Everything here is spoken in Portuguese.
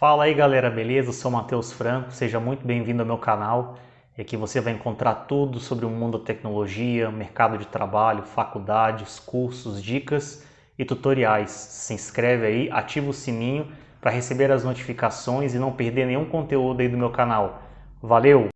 Fala aí galera, beleza? Eu sou Matheus Franco, seja muito bem-vindo ao meu canal. É Aqui você vai encontrar tudo sobre o mundo da tecnologia, mercado de trabalho, faculdades, cursos, dicas e tutoriais. Se inscreve aí, ativa o sininho para receber as notificações e não perder nenhum conteúdo aí do meu canal. Valeu!